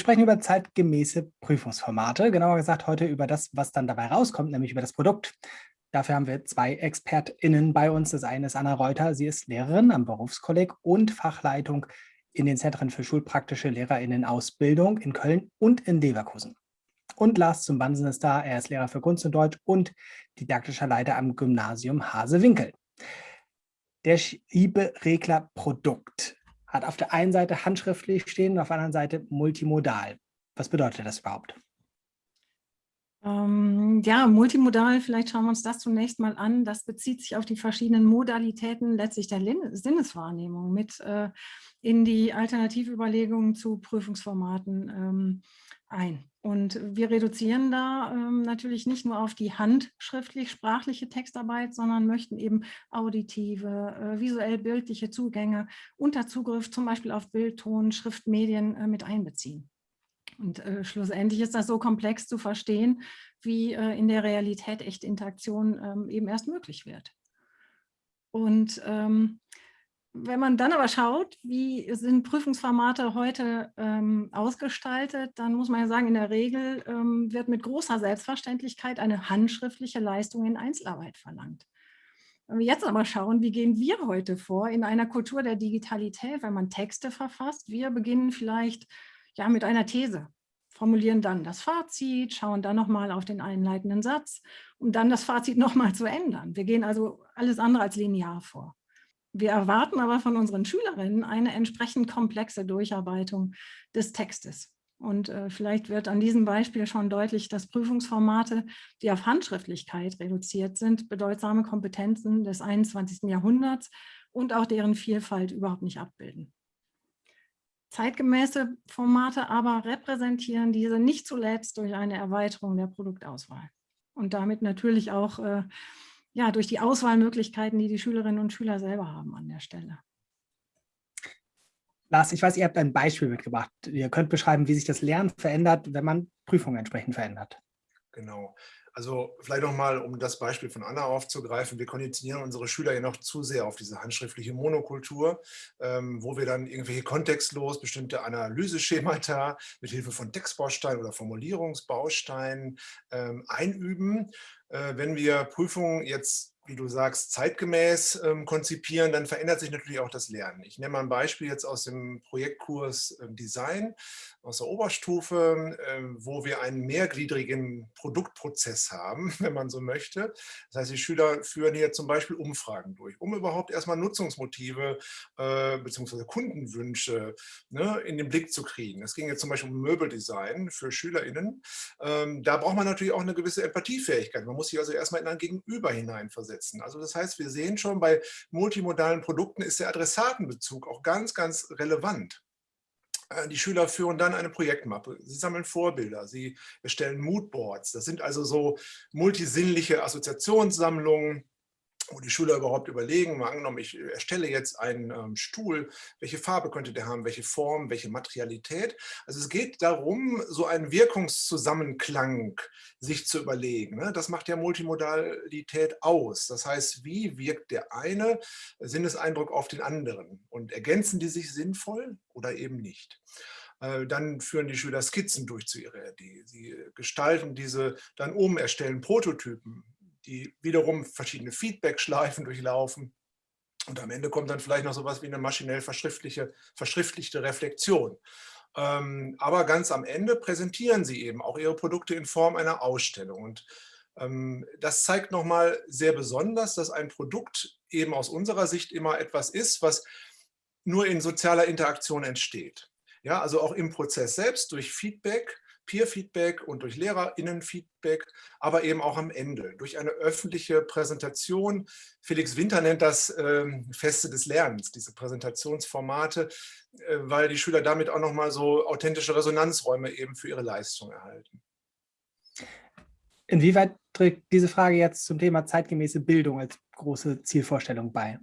sprechen über zeitgemäße Prüfungsformate, genauer gesagt heute über das, was dann dabei rauskommt, nämlich über das Produkt. Dafür haben wir zwei ExpertInnen bei uns. Das eine ist Anna Reuter, sie ist Lehrerin am Berufskolleg und Fachleitung in den Zentren für schulpraktische LehrerInnen-Ausbildung in Köln und in Leverkusen. Und Lars zum Bansen ist da, er ist Lehrer für Kunst und Deutsch und didaktischer Leiter am Gymnasium Hasewinkel. Der Schieberegler Produkt hat auf der einen Seite handschriftlich stehen und auf der anderen Seite multimodal. Was bedeutet das überhaupt? Ähm, ja, multimodal, vielleicht schauen wir uns das zunächst mal an. Das bezieht sich auf die verschiedenen Modalitäten letztlich der Lin Sinneswahrnehmung mit äh, in die Alternativüberlegungen zu Prüfungsformaten ähm, ein. Und wir reduzieren da ähm, natürlich nicht nur auf die handschriftlich-sprachliche Textarbeit, sondern möchten eben auditive, äh, visuell-bildliche Zugänge unter Zugriff zum Beispiel auf Bild, Ton, Schriftmedien äh, mit einbeziehen. Und äh, schlussendlich ist das so komplex zu verstehen, wie äh, in der Realität echte Interaktion ähm, eben erst möglich wird. Und ähm, wenn man dann aber schaut, wie sind Prüfungsformate heute ähm, ausgestaltet, dann muss man ja sagen, in der Regel ähm, wird mit großer Selbstverständlichkeit eine handschriftliche Leistung in Einzelarbeit verlangt. Wenn wir jetzt aber schauen, wie gehen wir heute vor in einer Kultur der Digitalität, wenn man Texte verfasst, wir beginnen vielleicht ja, mit einer These, formulieren dann das Fazit, schauen dann nochmal auf den einleitenden Satz, um dann das Fazit nochmal zu ändern. Wir gehen also alles andere als linear vor. Wir erwarten aber von unseren Schülerinnen eine entsprechend komplexe Durcharbeitung des Textes. Und äh, vielleicht wird an diesem Beispiel schon deutlich, dass Prüfungsformate, die auf Handschriftlichkeit reduziert sind, bedeutsame Kompetenzen des 21. Jahrhunderts und auch deren Vielfalt überhaupt nicht abbilden. Zeitgemäße Formate aber repräsentieren diese nicht zuletzt durch eine Erweiterung der Produktauswahl und damit natürlich auch äh, ja, durch die Auswahlmöglichkeiten, die die Schülerinnen und Schüler selber haben an der Stelle. Lars, ich weiß, ihr habt ein Beispiel mitgebracht. Ihr könnt beschreiben, wie sich das Lernen verändert, wenn man Prüfungen entsprechend verändert. Genau. Also vielleicht nochmal, um das Beispiel von Anna aufzugreifen, wir konditionieren unsere Schüler ja noch zu sehr auf diese handschriftliche Monokultur, ähm, wo wir dann irgendwelche kontextlos bestimmte Analyseschemata mit Hilfe von Textbausteinen oder Formulierungsbausteinen ähm, einüben. Äh, wenn wir Prüfungen jetzt wie du sagst, zeitgemäß ähm, konzipieren, dann verändert sich natürlich auch das Lernen. Ich nehme mal ein Beispiel jetzt aus dem Projektkurs äh, Design aus der Oberstufe, äh, wo wir einen mehrgliedrigen Produktprozess haben, wenn man so möchte. Das heißt, die Schüler führen hier zum Beispiel Umfragen durch, um überhaupt erstmal Nutzungsmotive äh, bzw. Kundenwünsche ne, in den Blick zu kriegen. Es ging jetzt zum Beispiel um Möbeldesign für SchülerInnen. Ähm, da braucht man natürlich auch eine gewisse Empathiefähigkeit. Man muss sich also erstmal in ein Gegenüber hineinversetzen. Also das heißt, wir sehen schon, bei multimodalen Produkten ist der Adressatenbezug auch ganz, ganz relevant. Äh, die Schüler führen dann eine Projektmappe. Sie sammeln Vorbilder, sie erstellen Moodboards. Das sind also so multisinnliche Assoziationssammlungen, wo die Schüler überhaupt überlegen, mal angenommen, ich erstelle jetzt einen ähm, Stuhl, welche Farbe könnte der haben, welche Form, welche Materialität. Also es geht darum, so einen Wirkungszusammenklang sich zu überlegen. Ne? Das macht ja Multimodalität aus. Das heißt, wie wirkt der eine Sinneseindruck auf den anderen? Und ergänzen die sich sinnvoll oder eben nicht? Äh, dann führen die Schüler Skizzen durch zu ihrer Idee. Sie gestalten diese dann um, erstellen Prototypen, die wiederum verschiedene Feedback-Schleifen durchlaufen. Und am Ende kommt dann vielleicht noch so etwas wie eine maschinell verschriftliche, verschriftlichte Reflexion. Ähm, aber ganz am Ende präsentieren sie eben auch ihre Produkte in Form einer Ausstellung. Und ähm, das zeigt nochmal sehr besonders, dass ein Produkt eben aus unserer Sicht immer etwas ist, was nur in sozialer Interaktion entsteht. Ja, also auch im Prozess selbst durch Feedback Peer-Feedback und durch LehrerInnen-Feedback, aber eben auch am Ende durch eine öffentliche Präsentation. Felix Winter nennt das ähm, Feste des Lernens, diese Präsentationsformate, äh, weil die Schüler damit auch nochmal so authentische Resonanzräume eben für ihre Leistung erhalten. Inwieweit trägt diese Frage jetzt zum Thema zeitgemäße Bildung als große Zielvorstellung bei?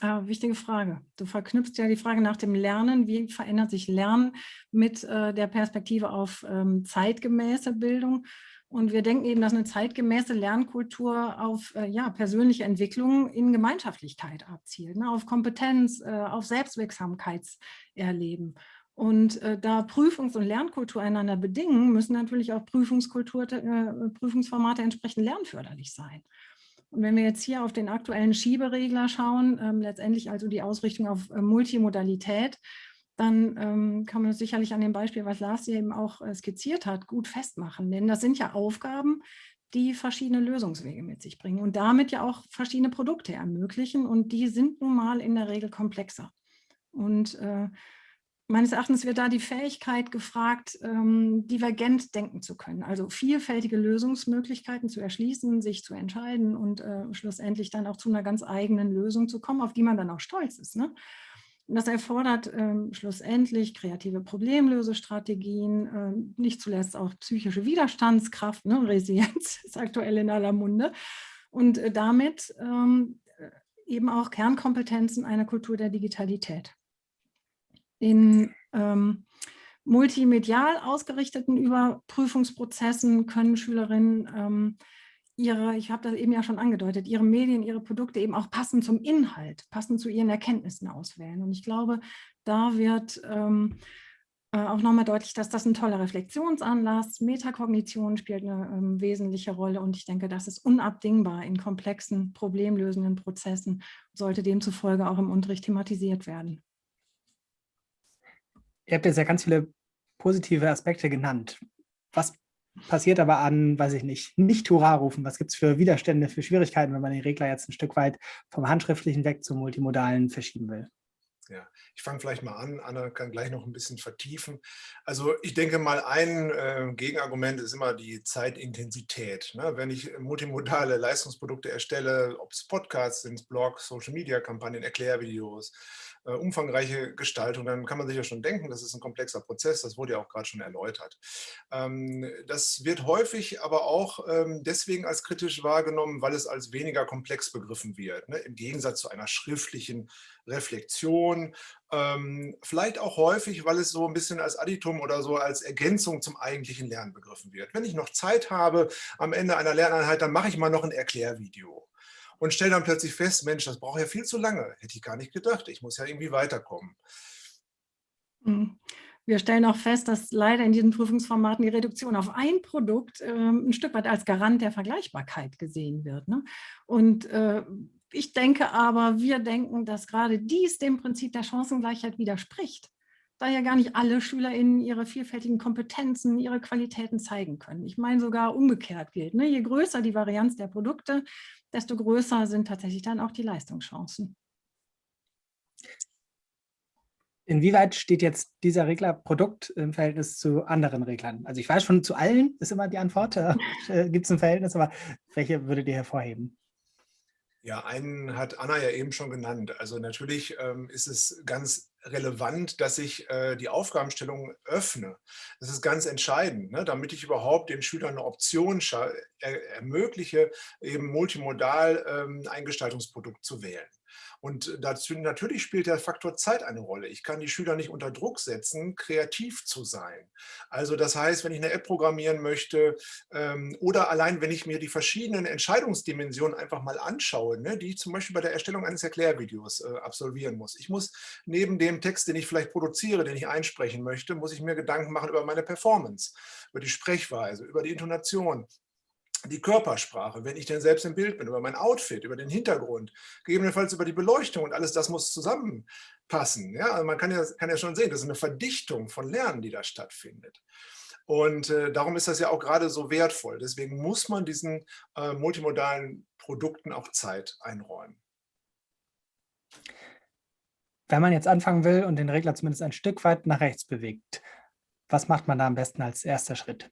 Ah, wichtige Frage. Du verknüpfst ja die Frage nach dem Lernen. Wie verändert sich Lernen mit äh, der Perspektive auf ähm, zeitgemäße Bildung? Und wir denken eben, dass eine zeitgemäße Lernkultur auf äh, ja, persönliche Entwicklung in Gemeinschaftlichkeit abzielt, ne? auf Kompetenz, äh, auf Selbstwirksamkeitserleben. Und äh, da Prüfungs- und Lernkultur einander bedingen, müssen natürlich auch Prüfungskultur, äh, Prüfungsformate entsprechend lernförderlich sein. Und wenn wir jetzt hier auf den aktuellen Schieberegler schauen, ähm, letztendlich also die Ausrichtung auf äh, Multimodalität, dann ähm, kann man das sicherlich an dem Beispiel, was Lars hier eben auch äh, skizziert hat, gut festmachen. Denn das sind ja Aufgaben, die verschiedene Lösungswege mit sich bringen und damit ja auch verschiedene Produkte ermöglichen. Und die sind nun mal in der Regel komplexer. Und äh, meines Erachtens wird da die Fähigkeit gefragt, ähm, divergent denken zu können, also vielfältige Lösungsmöglichkeiten zu erschließen, sich zu entscheiden und äh, schlussendlich dann auch zu einer ganz eigenen Lösung zu kommen, auf die man dann auch stolz ist. Ne? Und das erfordert ähm, schlussendlich kreative Problemlösestrategien, äh, nicht zuletzt auch psychische Widerstandskraft, ne? Resilienz ist aktuell in aller Munde und äh, damit ähm, eben auch Kernkompetenzen einer Kultur der Digitalität in ähm, multimedial ausgerichteten Überprüfungsprozessen können Schülerinnen ähm, ihre, ich habe das eben ja schon angedeutet, ihre Medien, ihre Produkte eben auch passend zum Inhalt, passend zu ihren Erkenntnissen auswählen. Und ich glaube, da wird ähm, äh, auch nochmal deutlich, dass das ein toller Reflexionsanlass, Metakognition spielt eine ähm, wesentliche Rolle und ich denke, das ist unabdingbar in komplexen, problemlösenden Prozessen, sollte demzufolge auch im Unterricht thematisiert werden. Ihr habt jetzt ja ganz viele positive Aspekte genannt. Was passiert aber an, weiß ich nicht, nicht Hurra-Rufen? Was gibt es für Widerstände, für Schwierigkeiten, wenn man den Regler jetzt ein Stück weit vom Handschriftlichen weg zum Multimodalen verschieben will? Ja, ich fange vielleicht mal an, Anna kann gleich noch ein bisschen vertiefen. Also ich denke mal, ein äh, Gegenargument ist immer die Zeitintensität. Ne? Wenn ich multimodale Leistungsprodukte erstelle, ob es Podcasts sind, Blogs, Social-Media-Kampagnen, Erklärvideos, äh, umfangreiche Gestaltung, dann kann man sich ja schon denken, das ist ein komplexer Prozess, das wurde ja auch gerade schon erläutert. Ähm, das wird häufig aber auch ähm, deswegen als kritisch wahrgenommen, weil es als weniger komplex begriffen wird, ne? im Gegensatz zu einer schriftlichen Reflexion, ähm, vielleicht auch häufig, weil es so ein bisschen als Additum oder so als Ergänzung zum eigentlichen Lernen begriffen wird. Wenn ich noch Zeit habe am Ende einer Lerneinheit, dann mache ich mal noch ein Erklärvideo und stelle dann plötzlich fest, Mensch, das braucht ja viel zu lange. Hätte ich gar nicht gedacht. Ich muss ja irgendwie weiterkommen. Hm. Wir stellen auch fest, dass leider in diesen Prüfungsformaten die Reduktion auf ein Produkt äh, ein Stück weit als Garant der Vergleichbarkeit gesehen wird. Ne? Und äh, ich denke aber, wir denken, dass gerade dies dem Prinzip der Chancengleichheit widerspricht da ja gar nicht alle SchülerInnen ihre vielfältigen Kompetenzen, ihre Qualitäten zeigen können. Ich meine sogar umgekehrt gilt. Ne? Je größer die Varianz der Produkte, desto größer sind tatsächlich dann auch die Leistungschancen. Inwieweit steht jetzt dieser Regler Produkt im Verhältnis zu anderen Reglern? Also ich weiß schon, zu allen ist immer die Antwort, äh, gibt es ein Verhältnis, aber welche würdet ihr hervorheben? Ja, einen hat Anna ja eben schon genannt. Also natürlich ähm, ist es ganz relevant, dass ich äh, die Aufgabenstellung öffne. Das ist ganz entscheidend, ne? damit ich überhaupt den Schülern eine Option er ermögliche, eben multimodal ähm, ein Gestaltungsprodukt zu wählen. Und dazu natürlich spielt der Faktor Zeit eine Rolle. Ich kann die Schüler nicht unter Druck setzen, kreativ zu sein. Also das heißt, wenn ich eine App programmieren möchte ähm, oder allein, wenn ich mir die verschiedenen Entscheidungsdimensionen einfach mal anschaue, ne, die ich zum Beispiel bei der Erstellung eines Erklärvideos äh, absolvieren muss. Ich muss neben dem Text, den ich vielleicht produziere, den ich einsprechen möchte, muss ich mir Gedanken machen über meine Performance, über die Sprechweise, über die Intonation, die Körpersprache, wenn ich denn selbst im Bild bin, über mein Outfit, über den Hintergrund, gegebenenfalls über die Beleuchtung und alles das muss zusammenpassen. Ja, also man kann ja, kann ja schon sehen, das ist eine Verdichtung von Lernen, die da stattfindet. Und äh, darum ist das ja auch gerade so wertvoll. Deswegen muss man diesen äh, multimodalen Produkten auch Zeit einräumen. Wenn man jetzt anfangen will und den Regler zumindest ein Stück weit nach rechts bewegt, was macht man da am besten als erster Schritt?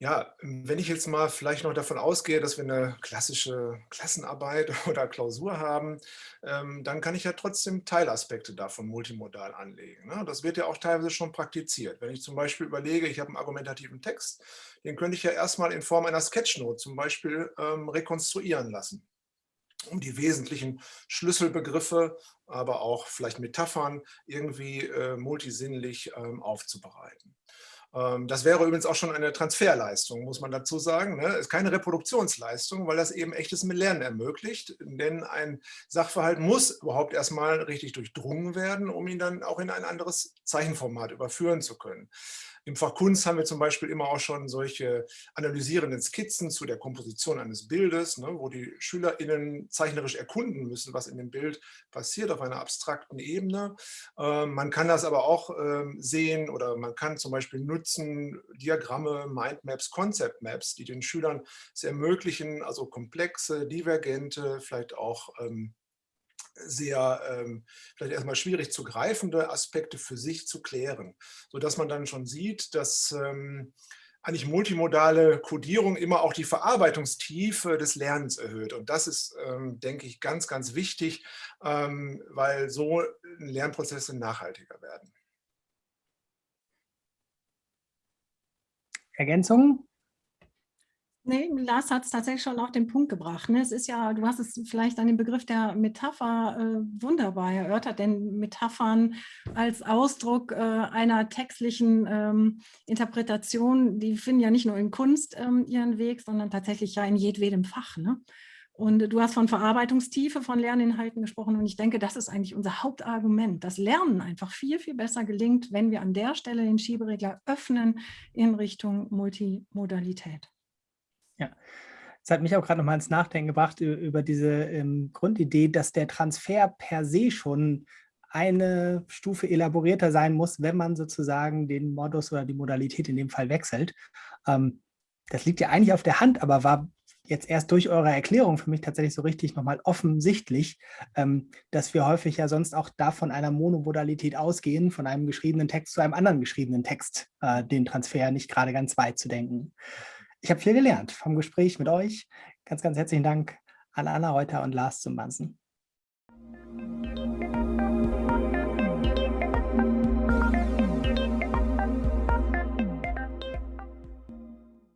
Ja, wenn ich jetzt mal vielleicht noch davon ausgehe, dass wir eine klassische Klassenarbeit oder Klausur haben, ähm, dann kann ich ja trotzdem Teilaspekte davon multimodal anlegen. Ne? Das wird ja auch teilweise schon praktiziert. Wenn ich zum Beispiel überlege, ich habe einen argumentativen Text, den könnte ich ja erstmal in Form einer Sketchnote zum Beispiel ähm, rekonstruieren lassen um die wesentlichen Schlüsselbegriffe, aber auch vielleicht Metaphern irgendwie äh, multisinnlich ähm, aufzubereiten. Ähm, das wäre übrigens auch schon eine Transferleistung, muss man dazu sagen. Es ne? ist keine Reproduktionsleistung, weil das eben echtes Lernen ermöglicht. Denn ein Sachverhalt muss überhaupt erstmal richtig durchdrungen werden, um ihn dann auch in ein anderes Zeichenformat überführen zu können. Im Fach Kunst haben wir zum Beispiel immer auch schon solche analysierenden Skizzen zu der Komposition eines Bildes, ne, wo die SchülerInnen zeichnerisch erkunden müssen, was in dem Bild passiert auf einer abstrakten Ebene. Ähm, man kann das aber auch ähm, sehen oder man kann zum Beispiel nutzen Diagramme, Mindmaps, Concept Maps, die den Schülern es ermöglichen, also komplexe, divergente, vielleicht auch ähm, sehr ähm, vielleicht erstmal schwierig zu greifende Aspekte für sich zu klären, sodass man dann schon sieht, dass ähm, eigentlich multimodale Codierung immer auch die Verarbeitungstiefe des Lernens erhöht. Und das ist, ähm, denke ich, ganz, ganz wichtig, ähm, weil so Lernprozesse nachhaltiger werden. Ergänzungen? Nee, Lars hat es tatsächlich schon auf den Punkt gebracht. Ne? Es ist ja, du hast es vielleicht an dem Begriff der Metapher äh, wunderbar erörtert, denn Metaphern als Ausdruck äh, einer textlichen ähm, Interpretation, die finden ja nicht nur in Kunst ähm, ihren Weg, sondern tatsächlich ja in jedwedem Fach. Ne? Und du hast von Verarbeitungstiefe von Lerninhalten gesprochen und ich denke, das ist eigentlich unser Hauptargument, dass Lernen einfach viel, viel besser gelingt, wenn wir an der Stelle den Schieberegler öffnen in Richtung Multimodalität. Ja, das hat mich auch gerade noch mal ins Nachdenken gebracht über diese ähm, Grundidee, dass der Transfer per se schon eine Stufe elaborierter sein muss, wenn man sozusagen den Modus oder die Modalität in dem Fall wechselt. Ähm, das liegt ja eigentlich auf der Hand, aber war jetzt erst durch eure Erklärung für mich tatsächlich so richtig nochmal offensichtlich, ähm, dass wir häufig ja sonst auch da von einer Monomodalität ausgehen, von einem geschriebenen Text zu einem anderen geschriebenen Text, äh, den Transfer nicht gerade ganz weit zu denken. Ich habe viel gelernt vom Gespräch mit euch. Ganz, ganz herzlichen Dank an Anna Reuter und Lars zum Banzen.